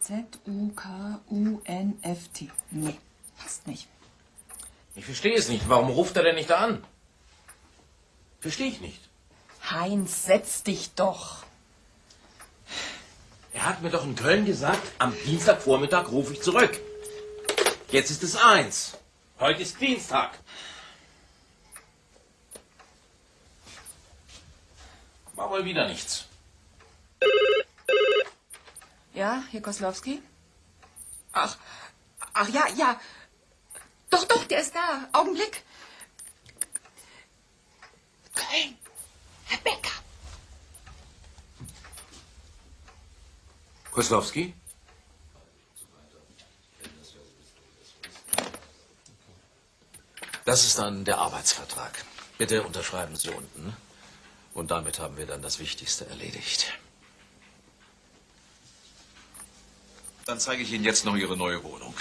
Z-U-K-U-N-F-T. Nee, passt nicht. Ich verstehe es nicht. Warum ruft er denn nicht an? Verstehe ich nicht. Heinz, setz dich doch. Er hat mir doch in Köln gesagt, am Dienstagvormittag rufe ich zurück. Jetzt ist es eins. Heute ist Dienstag. War wohl wieder nichts. Ja, hier Koslowski? Ach, ach ja, ja. Doch, doch, der ist da. Augenblick. Köln. Herr Becker. Koslowski? Das ist dann der Arbeitsvertrag. Bitte unterschreiben Sie unten. Und damit haben wir dann das Wichtigste erledigt. Dann zeige ich Ihnen jetzt noch Ihre neue Wohnung.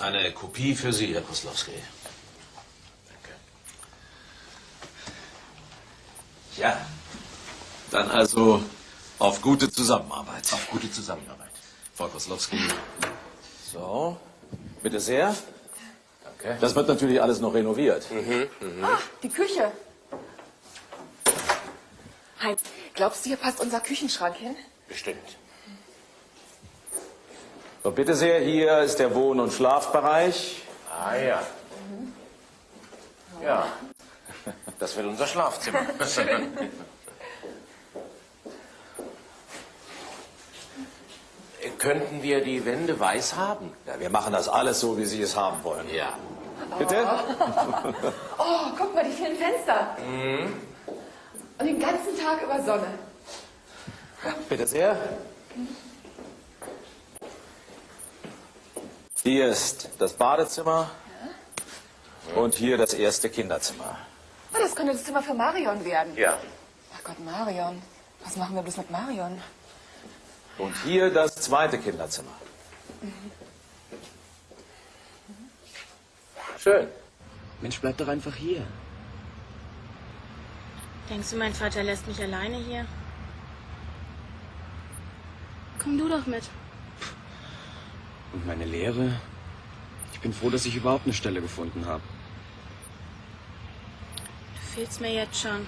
Eine Kopie für Sie, Herr Koslowski. Danke. Ja, dann also auf gute Zusammenarbeit. Auf gute Zusammenarbeit. Frau Koslowski. So, bitte sehr. Danke. Das wird natürlich alles noch renoviert. Ah, die Küche. Heinz, glaubst du, hier passt unser Küchenschrank hin? Bestimmt. So, bitte sehr, hier ist der Wohn- und Schlafbereich. Ah ja. Ja. Das wird unser Schlafzimmer. Könnten wir die Wände weiß haben? Ja, wir machen das alles so, wie Sie es haben wollen. Ja. Bitte? Oh, guck mal, die vielen Fenster. Und den ganzen Tag über Sonne. Bitte sehr. Hier ist das Badezimmer und hier das erste Kinderzimmer. Oh, das könnte das Zimmer für Marion werden. Ja. Ach Gott, Marion. Was machen wir bloß mit Marion? Und hier das zweite Kinderzimmer. Schön. Mensch, bleib doch einfach hier. Denkst du, mein Vater lässt mich alleine hier? Komm du doch mit. Und meine Lehre? Ich bin froh, dass ich überhaupt eine Stelle gefunden habe. Du fehlst mir jetzt schon.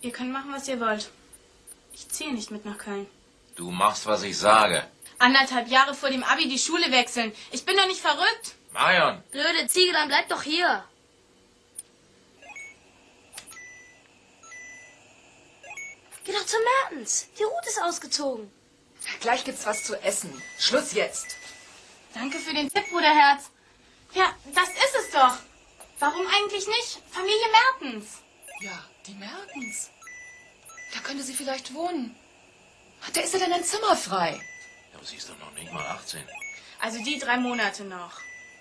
Ihr könnt machen, was ihr wollt. Ich ziehe nicht mit nach Köln. Du machst, was ich sage. Anderthalb Jahre vor dem Abi die Schule wechseln. Ich bin doch nicht verrückt. Marion, Blöde Ziege, dann bleib doch hier. Geh doch zu Mertens. Die Route ist ausgezogen. Gleich gibt's was zu essen. Schluss jetzt. Danke für den Tipp, Bruderherz. Ja, das ist es doch. Warum eigentlich nicht? Familie Mertens. Ja, die Mertens. Da könnte sie vielleicht wohnen. Da ist ja dann ein Zimmer frei. aber sie ist doch noch nicht mal 18. Also die drei Monate noch.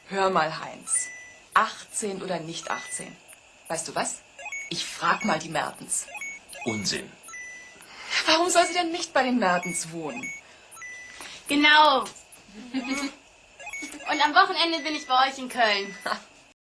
Hör mal, Heinz. 18 oder nicht 18? Weißt du was? Ich frag mal die Mertens. Unsinn. Warum soll sie denn nicht bei den Mertens wohnen? Genau. Und am Wochenende bin ich bei euch in Köln. Ha,